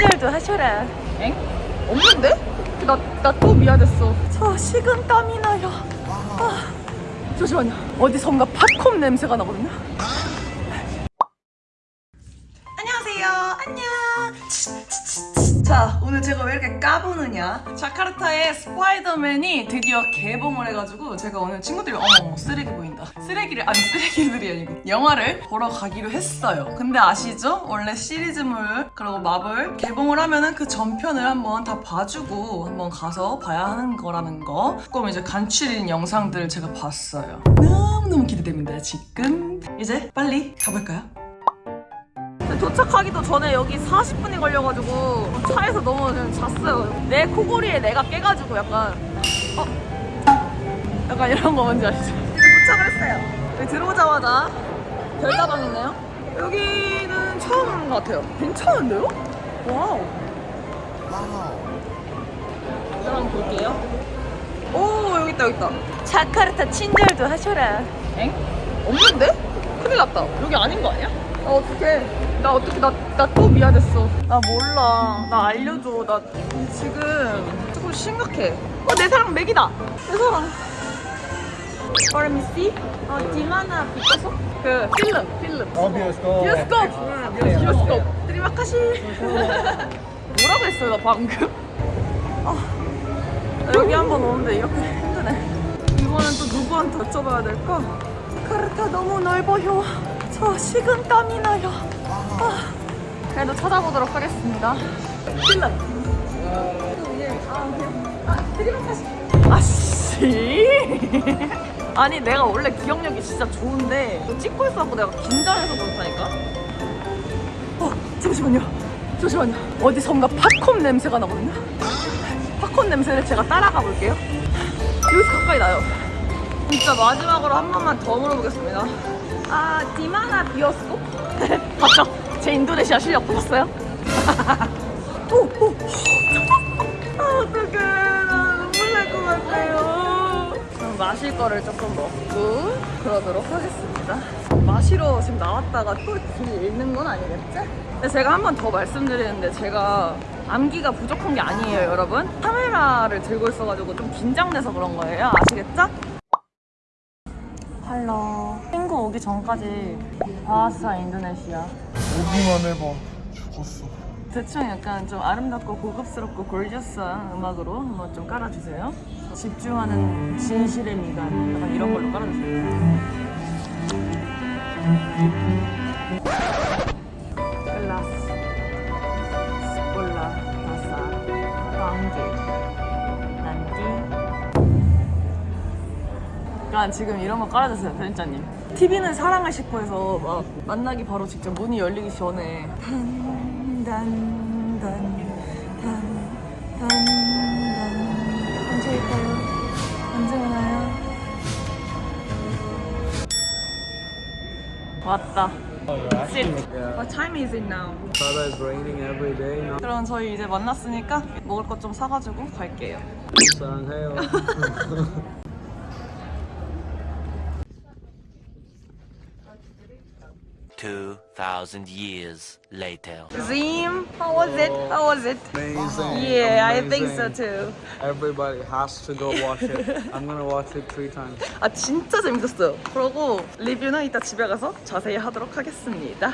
친절도 하셔라. 엥? 없는데? 나, 나 또 미안했어. 저 식은 땀이 나요. 아, 잠시만요. 어디선가 팝콘 냄새가 나거든요. 안녕하세요. 안녕. 자, 오늘 제가 왜 이렇게 까부느냐? 자카르타의 스파이더맨이 드디어 개봉을 해가지고 제가 오늘 친구들이 어머 쓰레기 보인다 쓰레기를 아니 쓰레기들이 아니고 영화를 보러 가기로 했어요 근데 아시죠? 원래 시리즈물 그리고 마블 개봉을 하면은 그 전편을 한번 다 봐주고 한번 가서 봐야 하는 거라는 거 조금 이제 간추린 영상들을 제가 봤어요 너무너무 기대됩니다 지금 이제 빨리 가볼까요? 도착하기도 전에 여기 40분이 걸려가지고 차에서 너무 그냥 잤어요. 내 코골이에 내가 깨가지고 약간 어? 약간 이런 거 뭔지 아시죠? 도착을 했어요. 여기 들어오자마자 별다방 있네요. 여기는 처음 같아요. 괜찮은데요? 와우. 들어가 볼게요. 오 여기 있다 여기 있다. 자카르타 친절도 하셔라. 엥? 없는데? 큰일 났다 여기 아닌 거 아니야? 아 어떡해 나 어떻게 나 나 또 미안했어. 나 몰라. 나 알려줘. 나 지금 조금 심각해. 어내 사랑 맥이다. 내 사랑. Let me see? 어 디마나 비커소 그 필름 필름. 어, 비오스코. 비오스코 비오스코 드리마카시. 뭐라고 했어요 나 방금? 아, 나 여기 한 번 오는데 이렇게 힘드네. 이번엔 또 누구한테 여쭤봐야 될까? 카르타 너무 넓어요 저 식은 땀이 나요. 아, 그래도 찾아보도록 하겠습니다. 아, 드리마카시 아씨. 아니 내가 원래 기억력이 진짜 좋은데 너 찍고 있어갖고 내가 긴장해서 그렇다니까? 어 잠시만요. 잠시만요. 어디선가 팝콘 냄새가 나거든요? 팝콘 냄새를 제가 따라가 볼게요. 여기서 가까이 나요. 진짜 마지막으로 한 번만 더 물어보겠습니다 아 디마나 비었어? 봤죠? 제 인도네시아 실력 보셨어요? 오, 오. 아 어떡해 나 눈물 날 것 같아요 그럼 마실 거를 조금 먹고 그러도록 하겠습니다 마시러 지금 나왔다가 또길 잃는 건 아니겠지? 근데 제가 한 번 더 말씀드리는데 제가 암기가 부족한 게 아니에요 여러분 카메라를 들고 있어가지고 좀 긴장돼서 그런 거예요 아시겠죠? 할로 오기 전까지 바하사 인도네시아 오기만 해봐. 죽었어. 대충 약간 좀 아름답고 고급스럽고 골저스한 음악으로 한번 좀 깔아주세요. 집중하는 진실의 미간 약간 이런 걸로 깔아주세요. 약간 지금 이런 거 깔아주세요 편집자님 TV는 사랑을 싣고 해서 막 만나기 바로 직전 문이 열리기 전에 단단단단단단 언제일까요? 언제 오나요? 왔다. What time is it now? Tada is raining every day now. 그럼 저희 이제 만났으니까 먹을 것 좀 사가지고 갈게요 사랑해요. Two thousand years later. Zim, how was it? How was it? Amazing. Yeah, I think so amazing. too. Everybody has to go watch it. I'm gonna watch it three times. 아 진짜 재밌었어요 그러고 리뷰는 이따 집에 가서 자세히 하도록 하겠습니다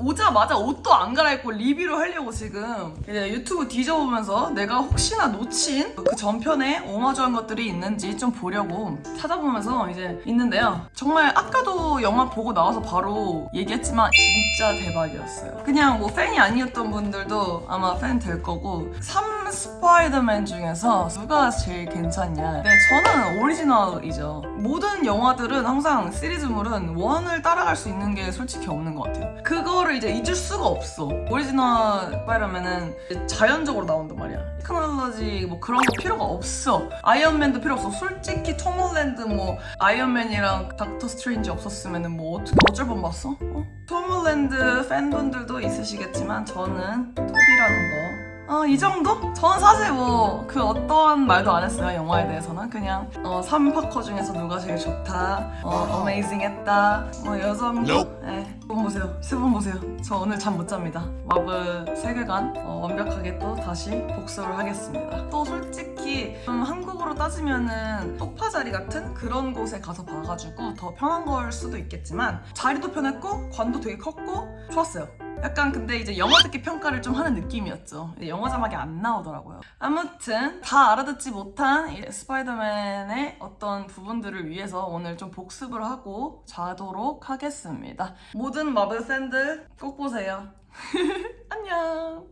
오자마자 옷도 안 갈아입고 리뷰를 하려고 지금 이제 유튜브 뒤져보면서 내가 혹시나 놓친 그 전편에 오마주한 것들이 있는지 좀 보려고 찾아보면서 이제 있는데요. 정말 아까도 영화 보고 나와서 바로 얘기했지만 진짜 대박이었어요. 그냥 뭐 팬이 아니었던 분들도 아마 팬 될 거고 3 스파이더맨 중에서 누가 제일 괜찮냐? 네, 저는 오리지널이죠. 모든 영화들은 항상 시리즈물은 one을 따라갈 수 있는 게 솔직히 없는 것 같아요. 그거를 이제 잊을 수가 없어. 오리지널 스파이더맨은 자연적으로 나온단 말이야. 테크놀로지 뭐 그런 거 필요가 없어. 아이언맨도 필요 없어. 솔직히 톰 홀랜드 뭐 아이언맨이랑 닥터 스트레인지 없었으면 뭐 어떻게 어쩔 뻔 했어? 어? 톰 홀랜드 팬분들도 있으시겠지만 저는 토비라는 거 어, 이 정도? 저는 사실 뭐 그 어떠한 말도 안 했어요 영화에 대해서는. 그냥 어, 3파커 중에서 누가 제일 좋다 어, 어메이징했다 뭐 여정도? 네. 분 보세요. 세분 보세요. 저 오늘 잠 못 잡니다. 마블 세계관 어, 완벽하게 또 다시 복수를 하겠습니다. 또 솔직히 좀 한국으로 따지면은 쪽파자리 같은 그런 곳에 가서 봐가지고 더 편한 걸 수도 있겠지만 자리도 편했고 관도 되게 컸고 좋았어요 약간 근데 이제 영어 듣기 평가를 좀 하는 느낌이었죠. 영어 자막이 안 나오더라고요. 아무튼 다 알아듣지 못한 이 스파이더맨의 어떤 부분들을 위해서 오늘 좀 복습을 하고 자도록 하겠습니다. 모든 마블 팬들 꼭 보세요. 안녕.